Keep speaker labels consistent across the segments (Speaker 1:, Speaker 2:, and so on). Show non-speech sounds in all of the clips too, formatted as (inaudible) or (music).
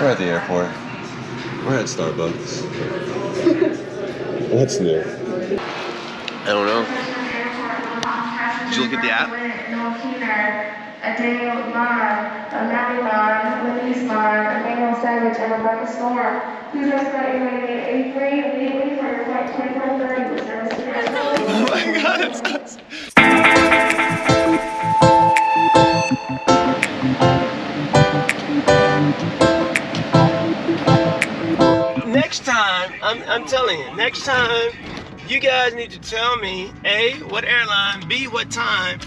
Speaker 1: We're at the airport. We're at Starbucks. What's new? I don't know. Did you look at the app?
Speaker 2: A Daniel Mon, a Maddie Mon, Louise Mon, Emmanuel Savage, and Rebecca Storm. Please rest about your rating at 83 immediately for your flight 2430 with service to
Speaker 1: Oh my god, it's us.
Speaker 3: I'm, I'm telling you, next time, you guys need to tell me A, what airline, B, what time.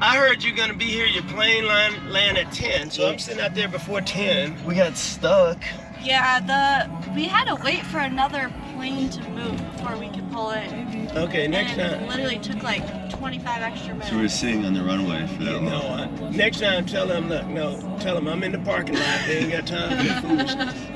Speaker 3: I heard you're gonna be here, your plane line land at 10, so I'm sitting out there before 10. We got stuck.
Speaker 4: Yeah, the we had to wait for another plane to move before we could pull in.
Speaker 3: Okay, next
Speaker 4: and it
Speaker 3: time.
Speaker 4: literally took like 25 extra minutes.
Speaker 1: So we're sitting on the runway for that
Speaker 3: No,
Speaker 1: long.
Speaker 3: uh, next time tell them, look, no, tell them I'm in the parking lot. They ain't got time (laughs) for that foolishness.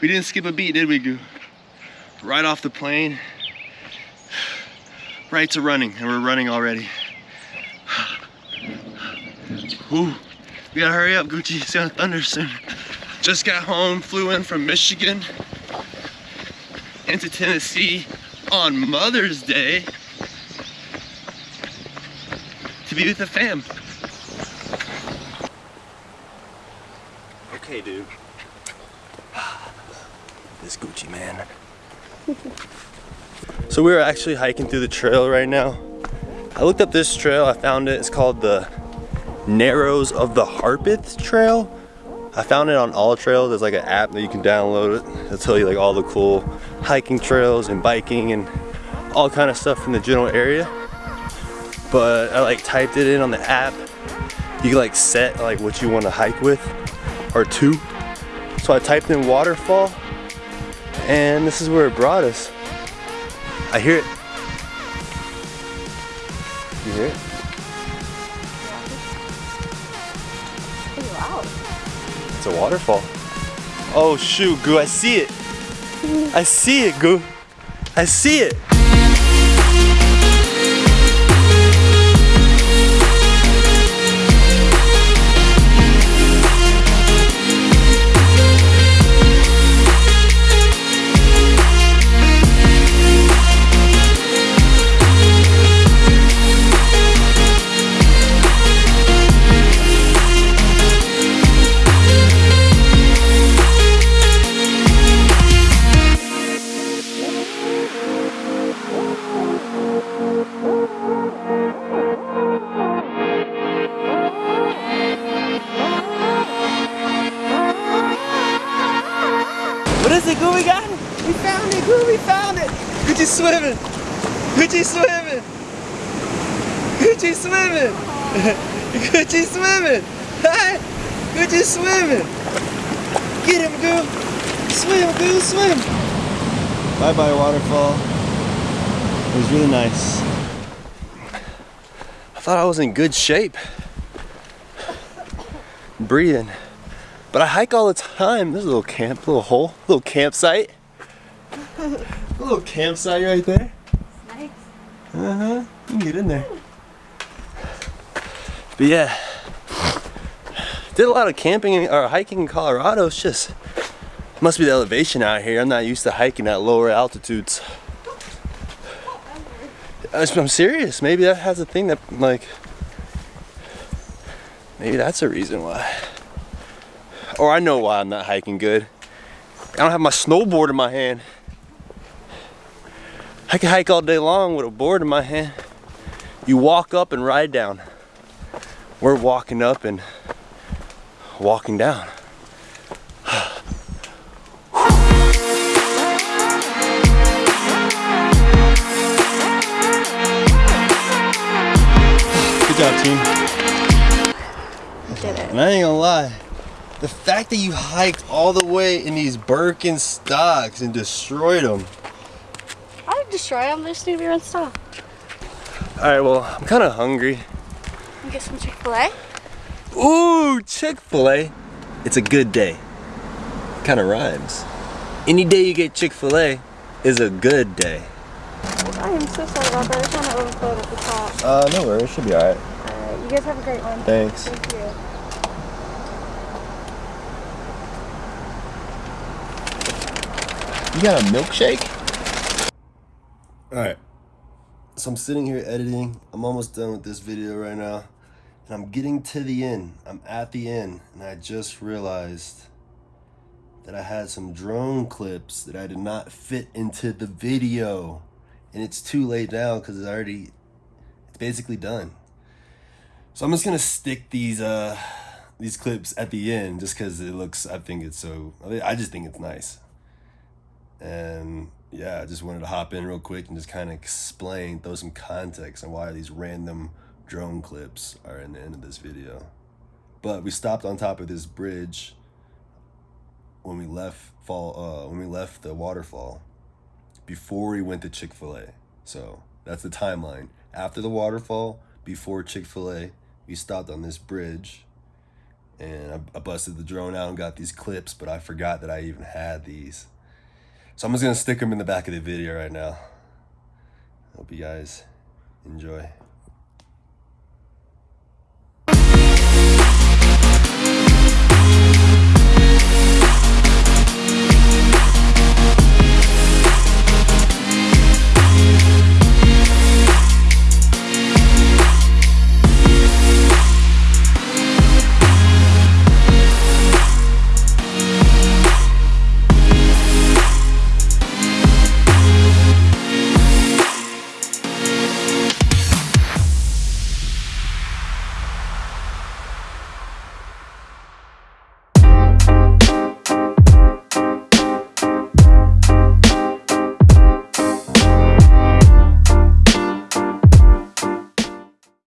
Speaker 1: We didn't skip a beat, did we, Goo? Right off the plane. (sighs) Right to running, and we're running already. (sighs) Ooh, we gotta hurry up, Gucci. It's gonna thunder soon. Just got home, flew in from Michigan into Tennessee on Mother's Day to be with the fam. Okay, dude. This Gucci man. so we are actually hiking through the trail right now. I looked up this trail, I found it. It's called the Narrows of the Harpeth Trail. I found it on All Trails. There's like an app that you can download it. It'll tell you like all the cool hiking trails and biking and all kind of stuff in the general area. But I like typed it in on the app. You can like set like what you want to hike with or two. So I typed in waterfall and this is where it brought us. I hear it. You hear it? It's a waterfall. Oh shoot, Goo, I see it. I see it, Goo. I see it. What is it, Goo? We got it. We found it, Goo. We found it. Gucci swimming. Gucci swimming. Gucci swimming. Gucci swimming. Hi. Gucci swimming. Get him, Goo. Swim, Goo, swim. Bye bye, waterfall. It was really nice. I thought I was in good shape. Breathing. But I hike all the time. There's a little camp, little hole, little campsite. a little campsite right there.
Speaker 4: Nice.
Speaker 1: Uh huh. You can get in there. But yeah, did a lot of camping or hiking in Colorado. It's just must be the elevation out here. I'm not used to hiking at lower altitudes. I'm serious. Maybe that has a thing that like. Maybe that's a reason why. Or I know why I'm not hiking good. I don't have my snowboard in my hand. I can hike all day long with a board in my hand. You walk up and ride down. We're walking up and walking down. Good job, team.
Speaker 4: Did it.
Speaker 1: And I ain't gonna lie, The fact that you hiked all the way in these Birkenstocks and destroyed them.
Speaker 4: I didn't destroy them. They just need to be rinsed off.
Speaker 1: All right, well, I'm kind of hungry.
Speaker 4: You get some Chick Fil A.
Speaker 1: Ooh, Chick-fil-A. It's a good day. Kind of rhymes. Any day you get Chick-fil-A is a good day.
Speaker 4: I am so sorry about that. I kind of overflowed at the top.
Speaker 1: Uh, no worries. Should be all right.
Speaker 4: Alright, you guys have a great one.
Speaker 1: Thanks.
Speaker 4: Thank you.
Speaker 1: You got a milkshake? Alright. So I'm sitting here editing. I'm almost done with this video right now. And I'm getting to the end. I'm at the end. And I just realized that I had some drone clips that I did not fit into the video. And it's too late now because it's already, it's basically done. So I'm just gonna stick these uh these clips at the end just because it looks, I think it's so, I just think it's nice. And yeah, I just wanted to hop in real quick and just kind of explain, throw some context on why these random drone clips are in the end of this video. But we stopped on top of this bridge when we left fall uh when we left the waterfall before we went to Chick-fil-A. So that's the timeline. After the waterfall, before Chick-fil-A, we stopped on this bridge and I, I busted the drone out and got these clips, but I forgot that I even had these. So I'm just gonna stick them in the back of the video right now. Hope you guys enjoy.